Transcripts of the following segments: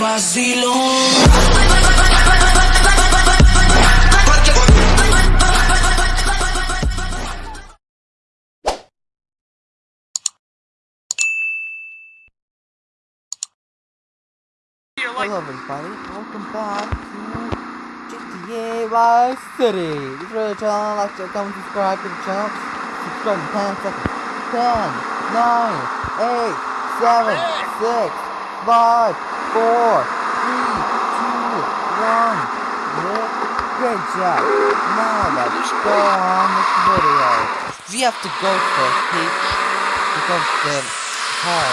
Hello everybody, welcome back to GTA Vice City. If you're the channel, like to comment, subscribe to the channel. Subscribe in 10 seconds. 10, 9, 8, 7, 6, 5, 4, 3, 2, 1. Yeah, great job. Now let's go on with the video. We have to go for Peach because the car.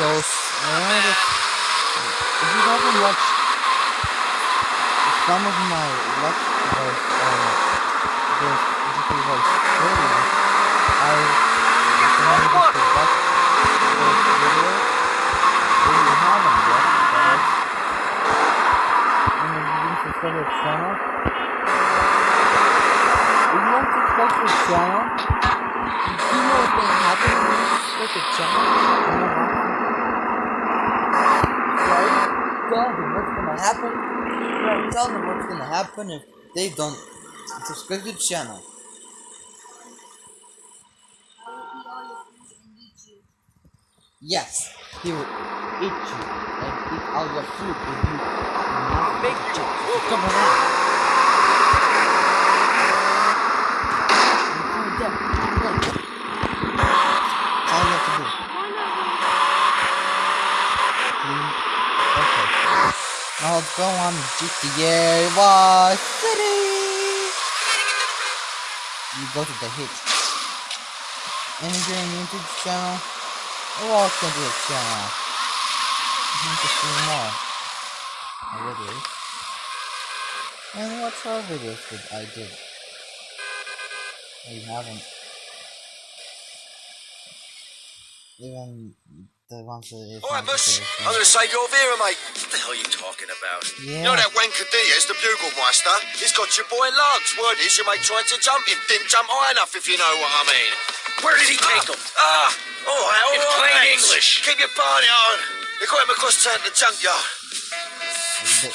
So, uh, if you haven't watched some of my let's plays on this Vice City, I recommend you to watch those videos if you haven't yet, that is. And the channel, if you subscribe to the channel, you know what's gonna happen when you to the channel? You? Tell them what's gonna happen. Right, tell them what's gonna happen if they don't subscribe to the channel. Yes, he will eat you and eat all your food if you make it. Come on. All you do. Mm, Okay. Now go on GTA Vice City. You go to the hit. And if you're to the channel, to the channel. You to see more videos. And watch our videos that I did. Or you haven't. Even the ones that if Alright, not Mus. the I'm gonna save your Vera, mate. What the hell are you talking about? Yeah. You know that wanker Diaz, the bugle master? He's got your boy Lance. Word is your mate tried to jump him. Didn't jump high enough, if you know what I mean. Where did he take him? Ah! Alright, alright. In plain mates. English. Keep your party on. They got him across town to the junkyard. The-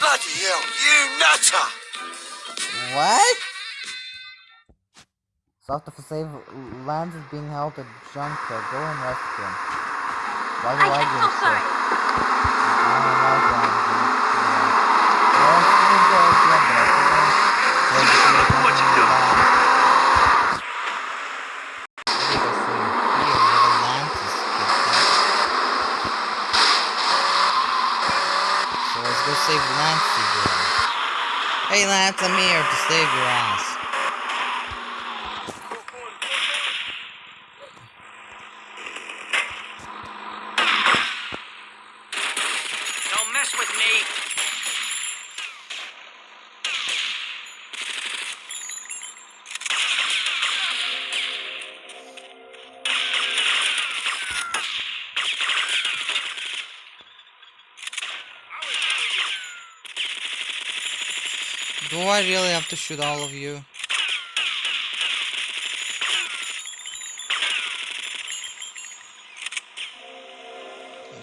Bloody hell, you nutter! What? South of Save Lance is being held at junkyard. Go and rescue him. Why do I, I, get I'm so sorry. I don't like Lance. Yeah. Well, it's pretty good idea, but I think I- Yeah, just Son of leave a- what you him doing? alone. I think I see him here, little Lance is kidnapped. So let's go save Lance. Hey Lance, I'm here to save your ass. Don't mess with me. I really have to shoot all of you?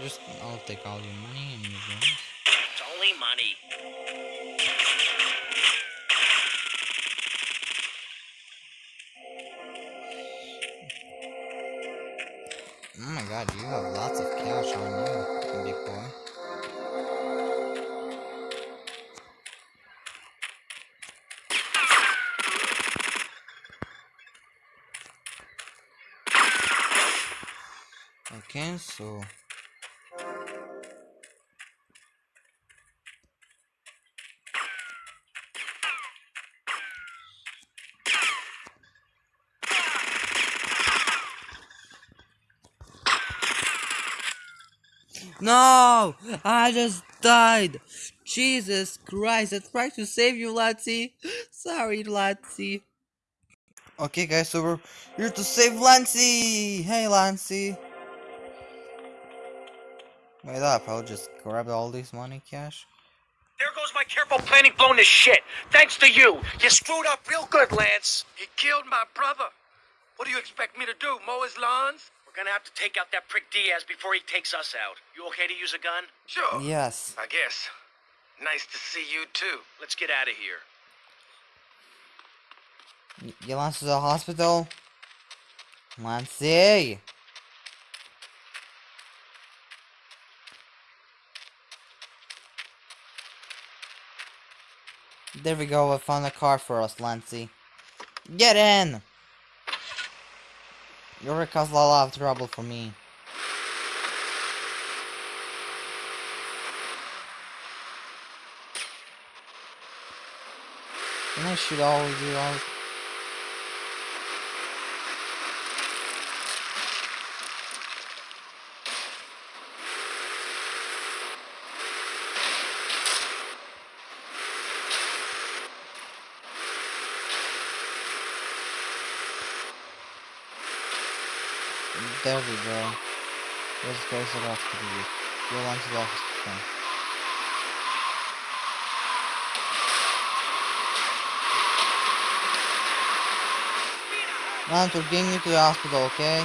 Just, I'll take all your money and your guns. It's only money. So... No! I just died! Jesus Christ, I tried to save you, Latsy! Sorry, Latsy. Okay, guys, so we're here to save Lancey! Hey, Lancey! Wait up, I'll just grab all this money cash. There goes my careful planning blown to shit. Thanks to you. You screwed up real good, Lance. You killed my brother. What do you expect me to do? Mow his lawns? We're Gonna have to take out that prick Diaz before he takes us out. You okay to use a gun? Sure. Yes. I guess. Nice to see you too. Let's get out of here. Y- You Lance to the hospital? Lancey! There we go, I found a car for us, Lancey. Get in! You're gonna cause a lot of trouble for me. Can I all of you all? There we go. Let's go to the hospital. Go on to the hospital. Lance, we're getting you to the hospital, okay?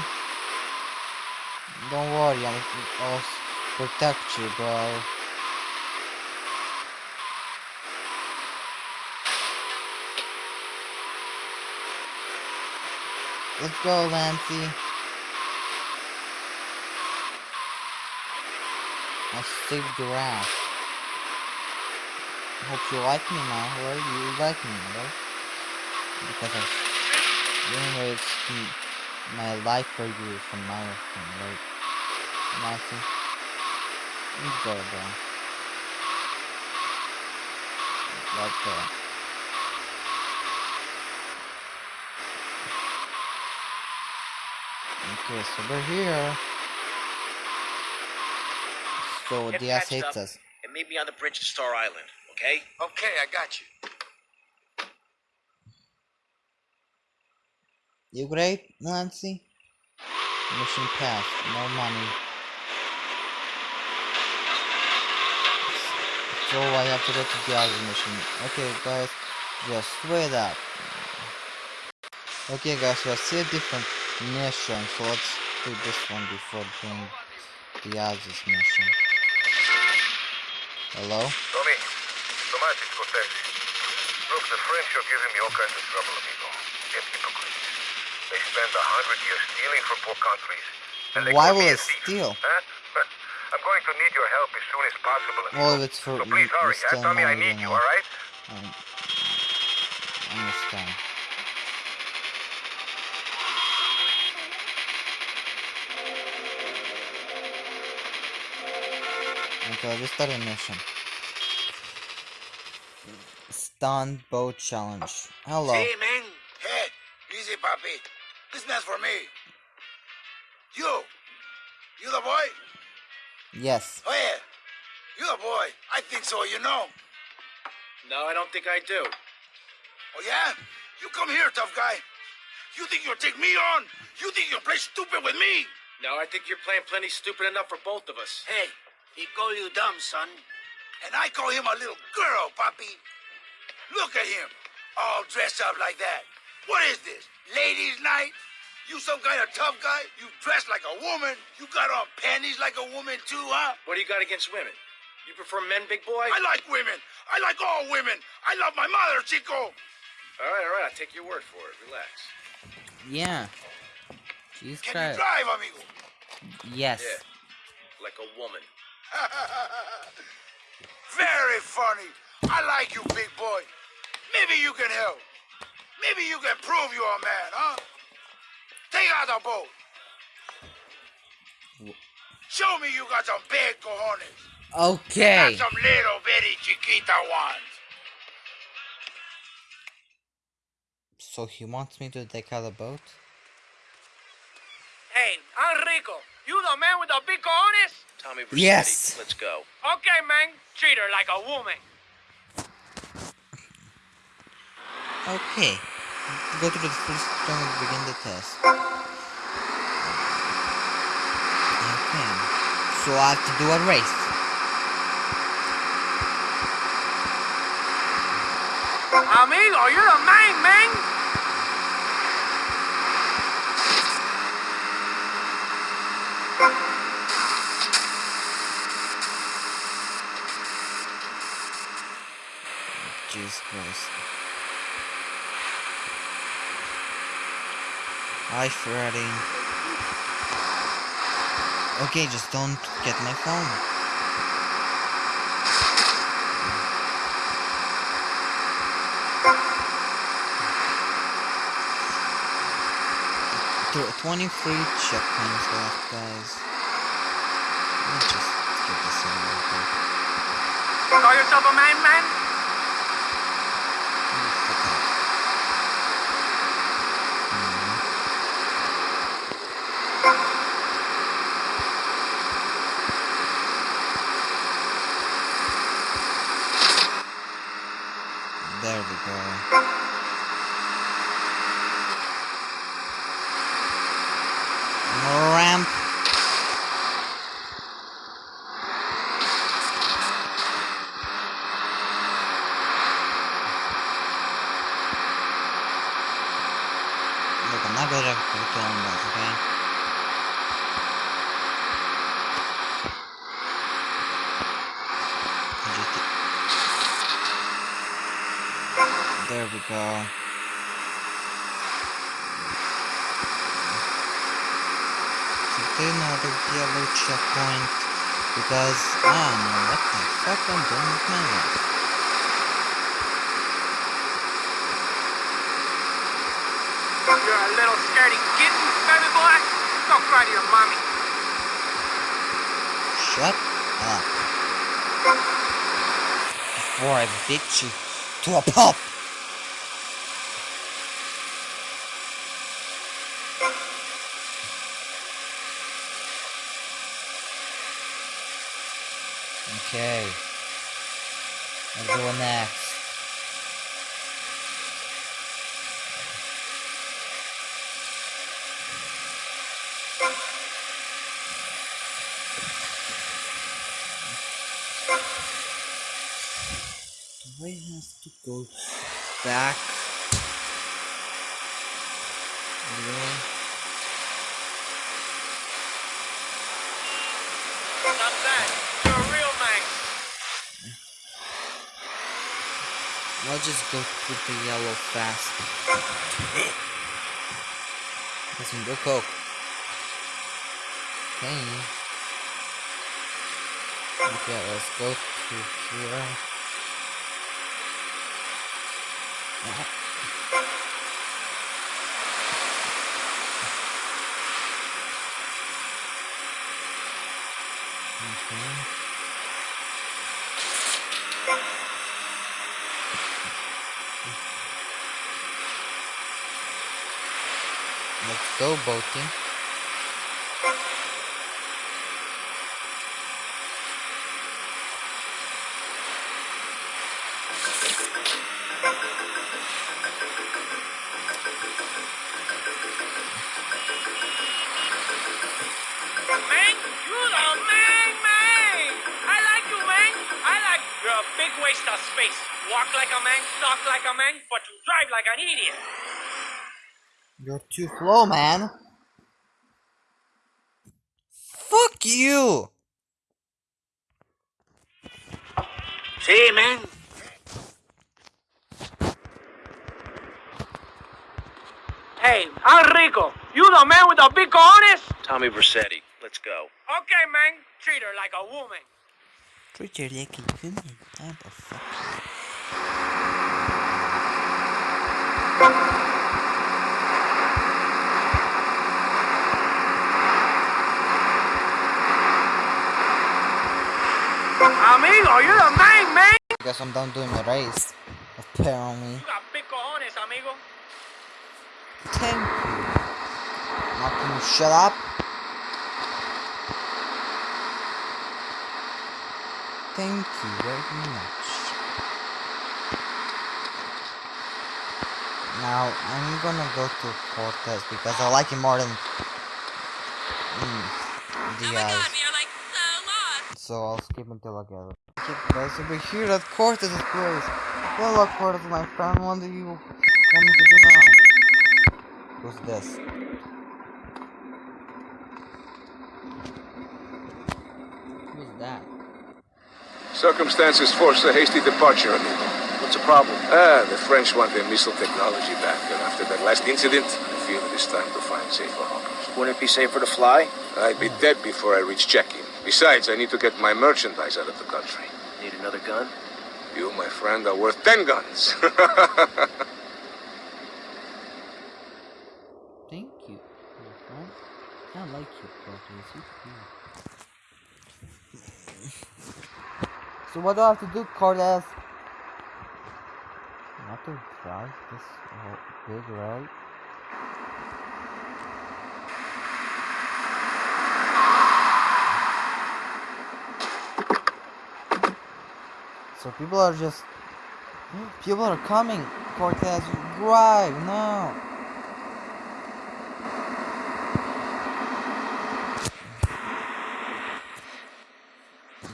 Don't worry, I'm, I'll protect you, bro. Let's go, Lancey. I saved your ass. Hope you like me now, right? You like me, right? Because I Anyway, it's my life for you from now on, right? Nothing. Let's go, bro. Let's go. Okay, so we're here. So Get Diaz hates up. us. And meet me on the bridge to Star Island, okay? Okay, I got you. You great, Nancy? Mission passed. No money. So I have to go to the other mission. Okay, guys, just wait up. Okay, guys, we see a different mission, so let's do this one before doing the other mission. Hello? Tommy. Look, the French are giving me all kinds of trouble, amigo. They're hypocrites. They spend a hundred years stealing from poor countries. And they Why will it steal? Huh? I'm going to need your help as soon as possible. Well, if it's for so please hurry, huh? Tommy, I need you, alright? Um, Okay, let's start a mission. Stunt boat challenge. Hello. See, man? Hey, easy, puppy. This man's for me. You. You the boy? Yes. Oh, yeah. You the boy. I think so, you know. No, I don't think I do. Oh, yeah? You come here, tough guy. You think you'll take me on? You think you'll play stupid with me? No, I think you're playing plenty stupid enough for both of us. Hey, he call you dumb, son. And I call him a little girl, papi. Look at him, all dressed up like that. What is this, ladies' night? You some kind of tough guy? You dress like a woman? You got on panties like a woman too, huh? What do you got against women? You prefer men, big boy? I like women. I like all women. I love my mother, Chico. All right, all right, I'll take your word for it. Relax. Yeah. Jesus Can Christ. you drive, amigo? Yes. Yeah. Like a woman. Very funny. I like you, big boy. Maybe you can help. Maybe you can prove you're a man, huh? Take out the boat. Show me you got some big cojones. Okay. Not some little bitty chiquita ones. So he wants me to take out the boat? Hey, Enrico, you the man with the big cojones? Tommy Vercetti, Yes. let's go. Okay, man. Treat her like a woman. Okay. Go to the first zone and begin the test. Okay. So I have to do a race. Amigo, you're the man, man. Jesus Christ. Hi, Freddy. Okay, just don't get my phone. Tw- 23 checkpoints left, guys. Let's just get this in. Call yourself a man, man? There we go. So another yellow checkpoint because I don't know what the fuck I'm doing with my life. You're a little scaredy kitten, baby boy. Go cry to your mommy. Shut up. Before I beat you to a pulp. Okay. Let's go next. Do I have to go back? Really? Not that. You're a real man. I'll just go through the yellow fast. Get some real coke. Okay. Okay, let's go to here. Ah. Okay. Let's go boating. Man, you the man, man. I like you, man. I like You're a big waste of space. Walk like a man, talk like a man, but you drive like an idiot. You're too slow, man. Fuck you! See, man. Hey, Enrico, you the man with the big cojones? Tommy Vercetti. Let's go. Okay, man. Treat her like a woman. Treat your like a human. What the fuck? Amigo, you're the man, man. Guess I'm done doing the race. Apparently. You got big cojones, amigo. Thank you. Now can you shut up? Thank you very much. Now I'm gonna go to Cortez because I like him more than mm, Oh my Diaz. god, we are like so lost. So I'll skip until I get it. Okay, guys, so we're here at Cortez's place. Hello, Cortez, my friend. What do you want me to do now? Who's this? Who's that? Circumstances forced a hasty departure, amigo. But What's the problem? Ah, the French want their missile technology back, and after that last incident, I feel it is time to find safer harbors. Wouldn't it be safer to fly? I'd be dead before I reach check-in. Besides, I need to get my merchandise out of the country. Need another gun? You, my friend, are worth ten guns. Thank you, my friend. I like you, Cortez. You cool. so what do I have to do, Cortez? Not to drive this whole big road. So people are just people are coming. Cortez, drive now.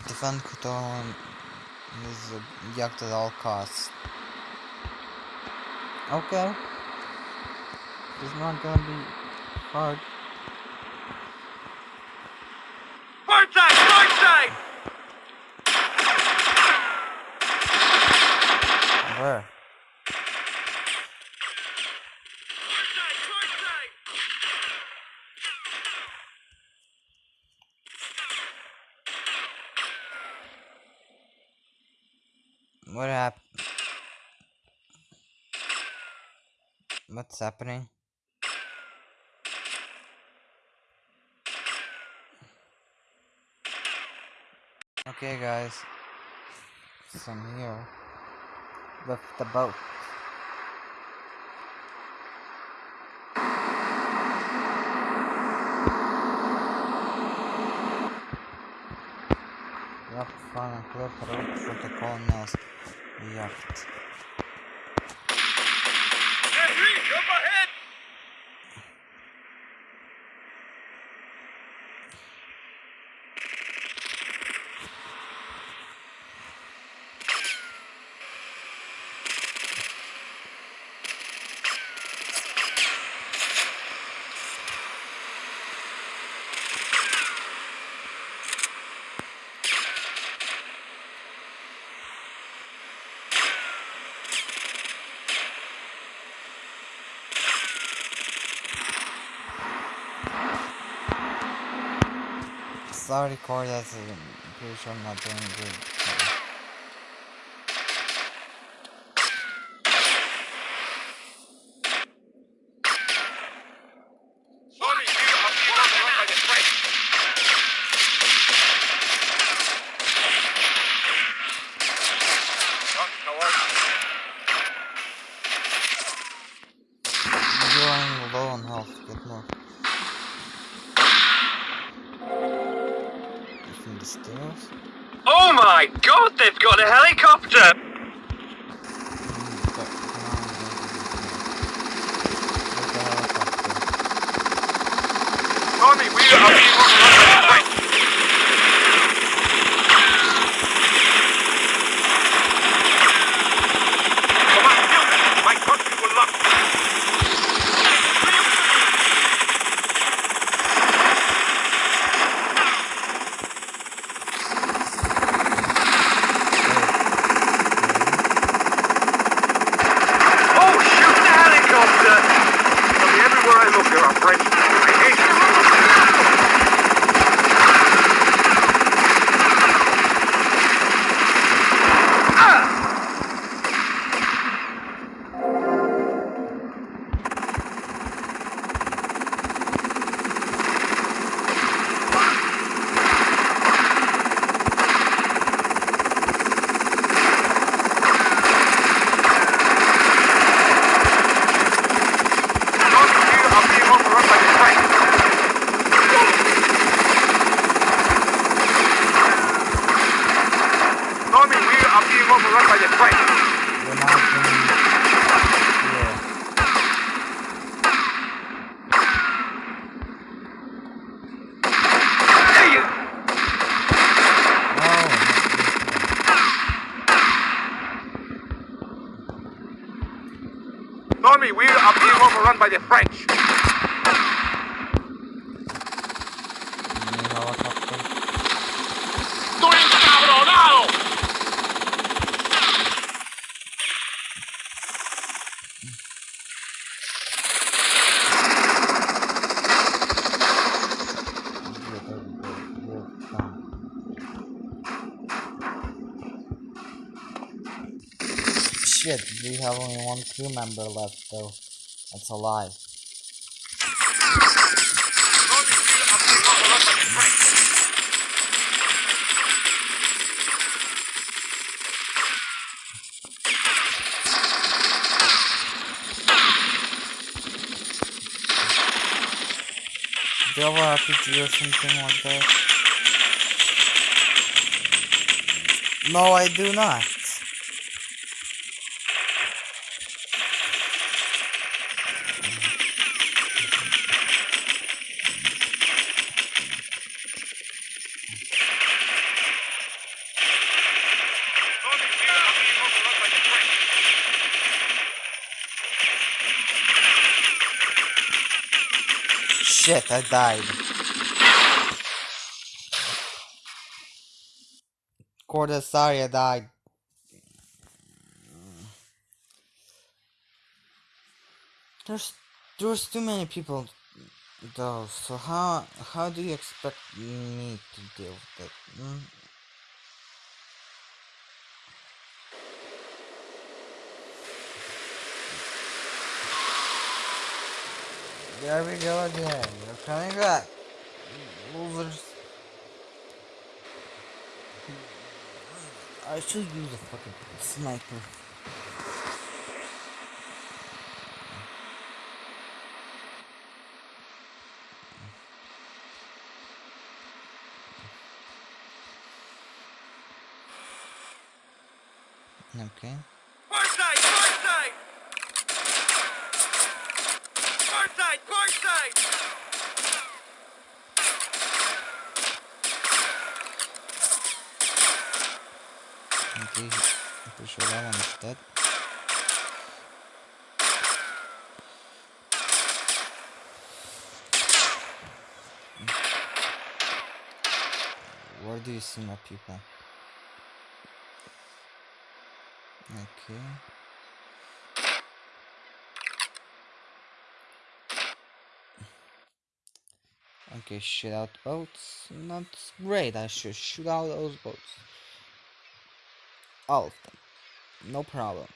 Defend Kutoran is yacht at all costs. Okay. It's not gonna be hard. Port side, port side! What happened? What's happening? Okay, guys. So I'm here with the boat. Fine and clear road protocol knows. Yacht. Henry, up ahead! Sorry, Corey, that's I'm pretty sure I'm not doing good. the French. Shit, we have only one crew member left. That's alive. Do you have RPG or something like that? No, I do not. Shit, I died. I died. There's there's too many people though, so how how do you expect me to deal with it? Hmm? There we go again. You're coming back. Losers. I should use a fucking sniper. Okay. Far side, far side! Far side, far side! Okay. I'm pretty sure that one is dead. Where do you see more people? Okay. Okay, shoot out boats. Not great. I should shoot out those boats. All of them. No problem.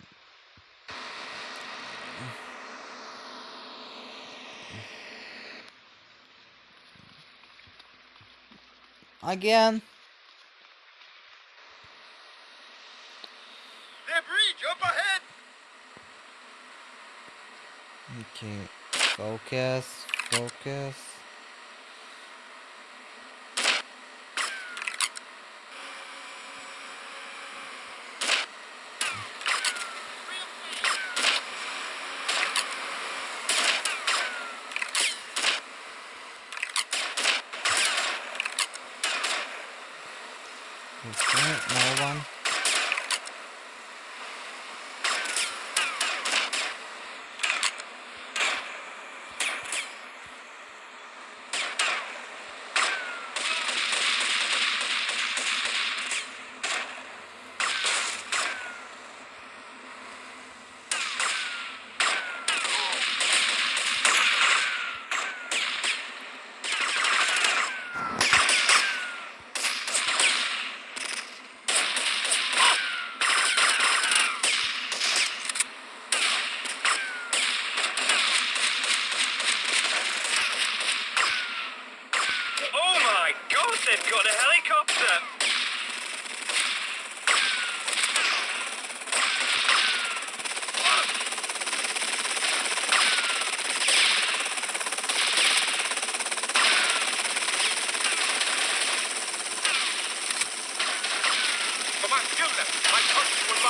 Again. Bridge up ahead! Okay. Focus. Focus. Okay, another one. Oh my god, they've got a helicopter! Come on, kill them. My punch will lock.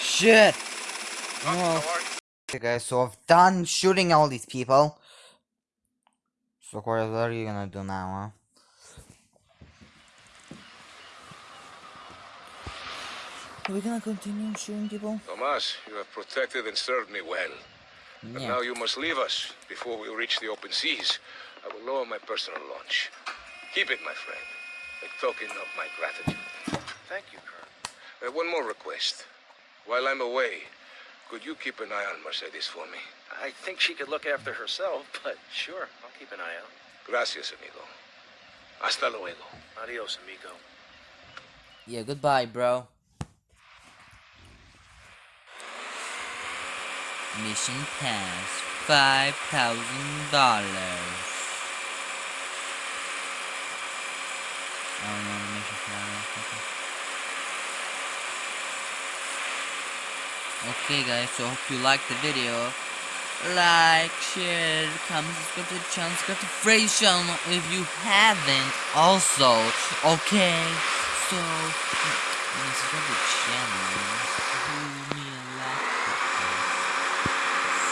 Shit! Oh, okay guys, so I've done shooting all these people. So Corey, what are you gonna do now, huh? Are we gonna continue shooting people? Tomas, you have protected and served me well. But now you must leave us before we reach the open seas. I will lower my personal launch. Keep it, my friend. A token of my gratitude. Thank you, Colonel. Uh, one more request. While I'm away, could you keep an eye on Mercedes for me? I think she could look after herself, but sure, I'll keep an eye out. Gracias, amigo. Hasta luego. Adios, amigo. Yeah, goodbye, bro. Mission pass. Five thousand dollars. Oh no, mission. Okay guys, so hope you liked the video. Like, share, comment, subscribe to the channel, subscribe to Phrase channel if you haven't also. Okay, so subscribe to the channel. Do me a like.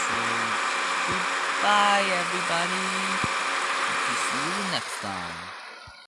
So goodbye everybody. See you next time.